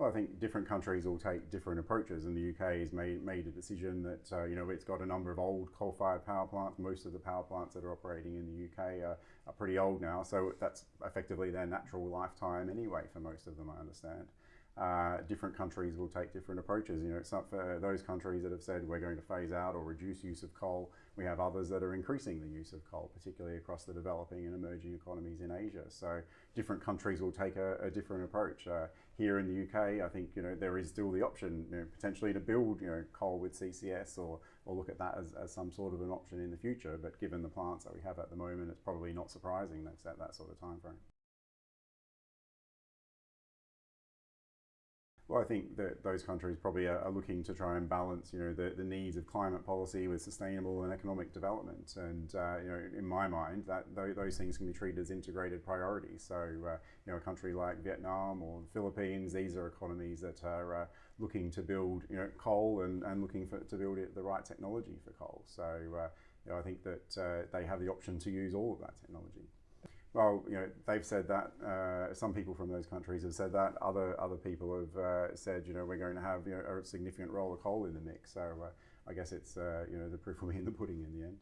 Well, I think different countries will take different approaches, and the UK has made, made a decision that uh, you know it's got a number of old coal-fired power plants. Most of the power plants that are operating in the UK are, are pretty old now, so that's effectively their natural lifetime anyway for most of them, I understand uh, different countries will take different approaches. You know, it's for those countries that have said we're going to phase out or reduce use of coal. We have others that are increasing the use of coal, particularly across the developing and emerging economies in Asia. So different countries will take a, a different approach. Uh, here in the UK, I think you know there is still the option you know, potentially to build you know coal with CCS or or look at that as, as some sort of an option in the future. But given the plants that we have at the moment, it's probably not surprising that's at that sort of time frame. Well, I think that those countries probably are, are, looking to try and balance, you know, the, the needs of climate policy with sustainable and economic development. And uh, you know, in my mind, that th those things can be treated as integrated priorities. So, uh, you know, a country like Vietnam or the Philippines, these are economies that are uh, looking to build, you know, coal and, and looking for, to build it, the right technology for coal. So, uh, you know, I think that uh, they have the option to use all of that technology. Well, you know, they've said that. Uh, some people from those countries have said that. Other other people have uh, said, you know, we're going to have you know, a significant role of coal in the mix. So uh, I guess it's uh, you know the proof will be in the pudding in the end.